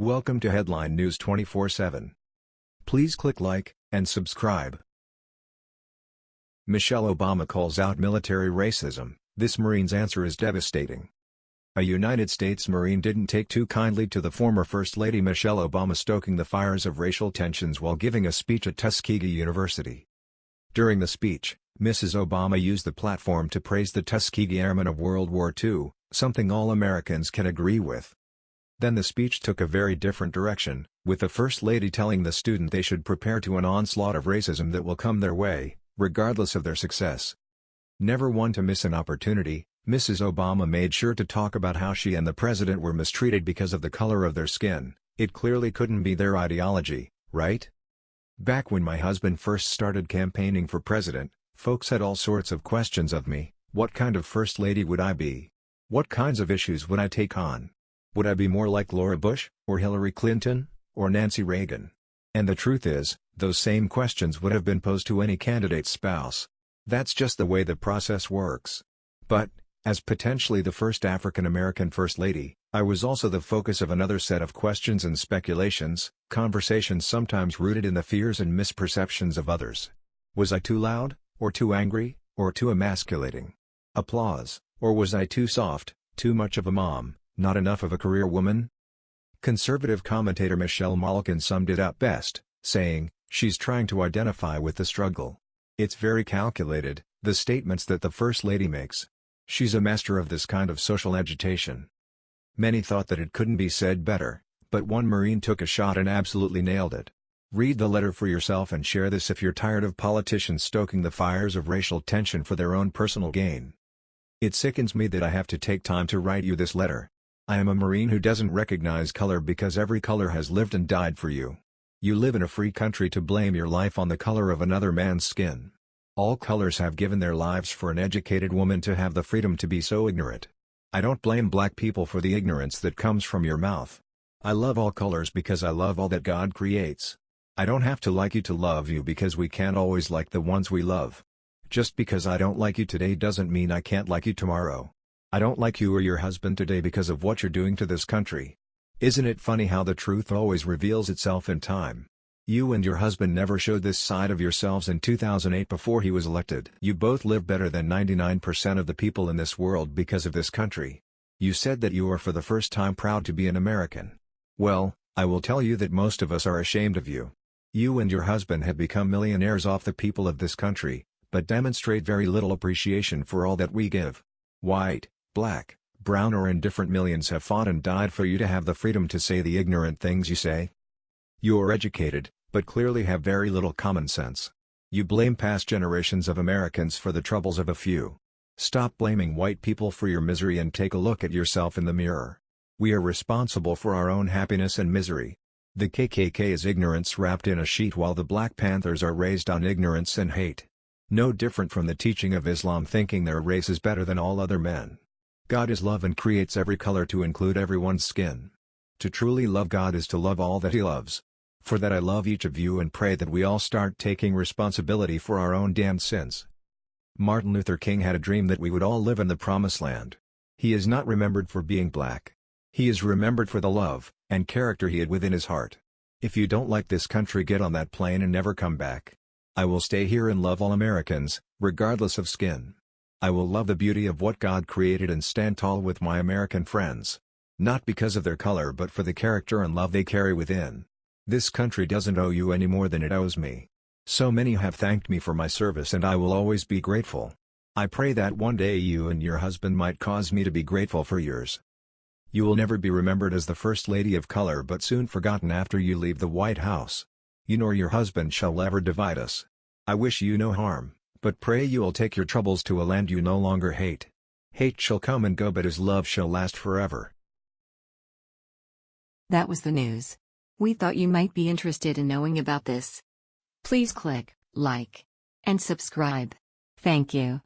Welcome to Headline News 24/7. Please click like and subscribe. Michelle Obama calls out military racism. This Marine's answer is devastating. A United States Marine didn't take too kindly to the former First Lady Michelle Obama stoking the fires of racial tensions while giving a speech at Tuskegee University. During the speech, Mrs. Obama used the platform to praise the Tuskegee Airmen of World War II, something all Americans can agree with. Then the speech took a very different direction, with the First Lady telling the student they should prepare to an onslaught of racism that will come their way, regardless of their success. Never one to miss an opportunity, Mrs. Obama made sure to talk about how she and the president were mistreated because of the color of their skin, it clearly couldn't be their ideology, right? Back when my husband first started campaigning for president, folks had all sorts of questions of me, what kind of first lady would I be? What kinds of issues would I take on? Would I be more like Laura Bush, or Hillary Clinton, or Nancy Reagan? And the truth is, those same questions would have been posed to any candidate's spouse. That's just the way the process works. But, as potentially the first African American First Lady, I was also the focus of another set of questions and speculations, conversations sometimes rooted in the fears and misperceptions of others. Was I too loud, or too angry, or too emasculating? Applause, or was I too soft, too much of a mom, not enough of a career woman? Conservative commentator Michelle Malkin summed it up best, saying, she's trying to identify with the struggle. It's very calculated, the statements that the First Lady makes. She's a master of this kind of social agitation. Many thought that it couldn't be said better, but one Marine took a shot and absolutely nailed it. Read the letter for yourself and share this if you're tired of politicians stoking the fires of racial tension for their own personal gain. It sickens me that I have to take time to write you this letter. I am a Marine who doesn't recognize color because every color has lived and died for you. You live in a free country to blame your life on the color of another man's skin. All colors have given their lives for an educated woman to have the freedom to be so ignorant. I don't blame black people for the ignorance that comes from your mouth. I love all colors because I love all that God creates. I don't have to like you to love you because we can't always like the ones we love. Just because I don't like you today doesn't mean I can't like you tomorrow. I don't like you or your husband today because of what you're doing to this country. Isn't it funny how the truth always reveals itself in time? You and your husband never showed this side of yourselves in 2008 before he was elected. You both live better than 99% of the people in this world because of this country. You said that you are for the first time proud to be an American. Well, I will tell you that most of us are ashamed of you. You and your husband have become millionaires off the people of this country, but demonstrate very little appreciation for all that we give. White, black, brown or indifferent millions have fought and died for you to have the freedom to say the ignorant things you say. You are educated, but clearly have very little common sense. You blame past generations of Americans for the troubles of a few. Stop blaming white people for your misery and take a look at yourself in the mirror. We are responsible for our own happiness and misery. The KKK is ignorance wrapped in a sheet while the Black Panthers are raised on ignorance and hate. No different from the teaching of Islam thinking their race is better than all other men. God is love and creates every color to include everyone's skin. To truly love God is to love all that He loves. For that I love each of you and pray that we all start taking responsibility for our own damned sins. Martin Luther King had a dream that we would all live in the promised land. He is not remembered for being black. He is remembered for the love and character he had within his heart. If you don't like this country get on that plane and never come back. I will stay here and love all Americans, regardless of skin. I will love the beauty of what God created and stand tall with my American friends. Not because of their color but for the character and love they carry within. This country doesn't owe you any more than it owes me. So many have thanked me for my service and I will always be grateful. I pray that one day you and your husband might cause me to be grateful for yours. You will never be remembered as the First Lady of Color but soon forgotten after you leave the White House. You nor your husband shall ever divide us. I wish you no harm, but pray you will take your troubles to a land you no longer hate. Hate shall come and go but his love shall last forever. That was the news. We thought you might be interested in knowing about this. Please click like and subscribe. Thank you.